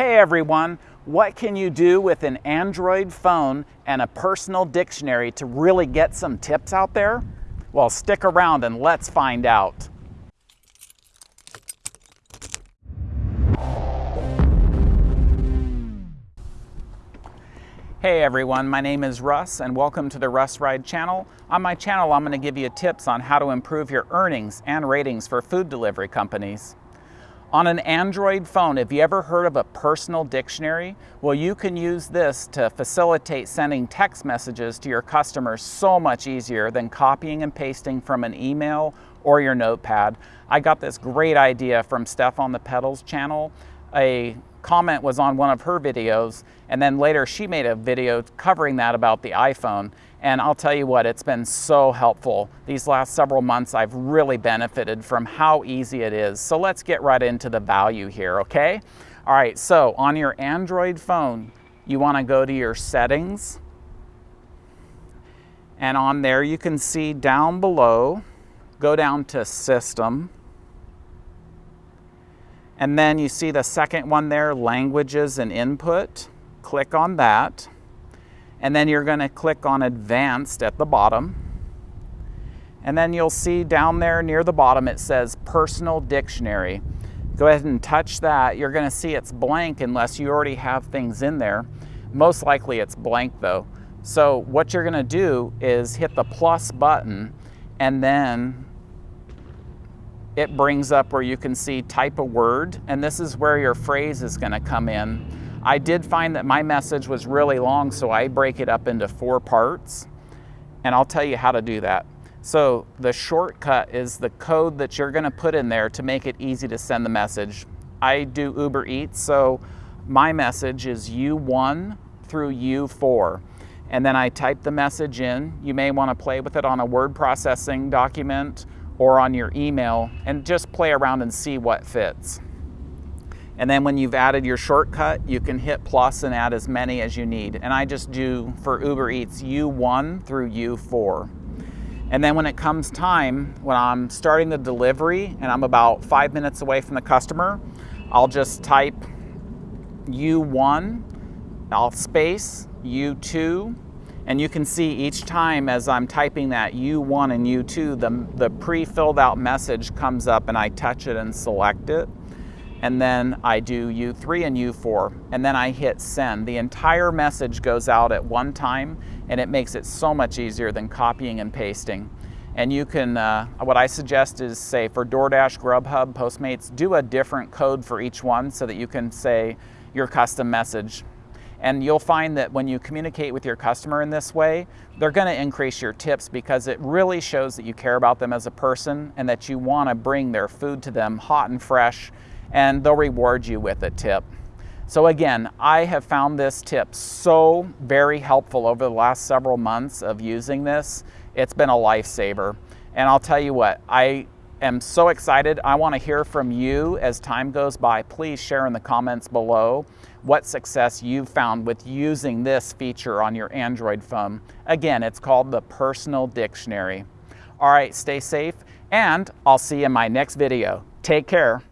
Hey everyone, what can you do with an Android phone and a personal dictionary to really get some tips out there? Well, stick around and let's find out. Hey everyone, my name is Russ and welcome to the Russ Ride channel. On my channel, I'm going to give you tips on how to improve your earnings and ratings for food delivery companies. On an Android phone, have you ever heard of a personal dictionary? Well, you can use this to facilitate sending text messages to your customers so much easier than copying and pasting from an email or your notepad. I got this great idea from Steph on the Pedals channel. A comment was on one of her videos and then later she made a video covering that about the iPhone and I'll tell you what it's been so helpful these last several months. I've really benefited from how easy it is. So let's get right into the value here okay? All right so on your Android phone you want to go to your settings. And on there you can see down below go down to system. And then you see the second one there, languages and input. Click on that. And then you're gonna click on advanced at the bottom. And then you'll see down there near the bottom, it says personal dictionary. Go ahead and touch that. You're gonna see it's blank unless you already have things in there. Most likely it's blank though. So what you're gonna do is hit the plus button and then it brings up where you can see type a word, and this is where your phrase is gonna come in. I did find that my message was really long, so I break it up into four parts, and I'll tell you how to do that. So the shortcut is the code that you're gonna put in there to make it easy to send the message. I do Uber Eats, so my message is U1 through U4. And then I type the message in. You may wanna play with it on a word processing document or on your email and just play around and see what fits. And then when you've added your shortcut, you can hit plus and add as many as you need. And I just do for Uber Eats U1 through U4. And then when it comes time, when I'm starting the delivery and I'm about five minutes away from the customer, I'll just type U1, I'll space U2, and you can see each time as I'm typing that U1 and U2, the, the pre-filled out message comes up and I touch it and select it. And then I do U3 and U4, and then I hit send. The entire message goes out at one time, and it makes it so much easier than copying and pasting. And you can, uh, what I suggest is say for DoorDash, Grubhub, Postmates, do a different code for each one so that you can say your custom message and you'll find that when you communicate with your customer in this way, they're gonna increase your tips because it really shows that you care about them as a person and that you wanna bring their food to them hot and fresh and they'll reward you with a tip. So again, I have found this tip so very helpful over the last several months of using this. It's been a lifesaver. And I'll tell you what, I am so excited. I want to hear from you as time goes by. Please share in the comments below what success you've found with using this feature on your Android phone. Again, it's called the Personal Dictionary. All right, stay safe, and I'll see you in my next video. Take care.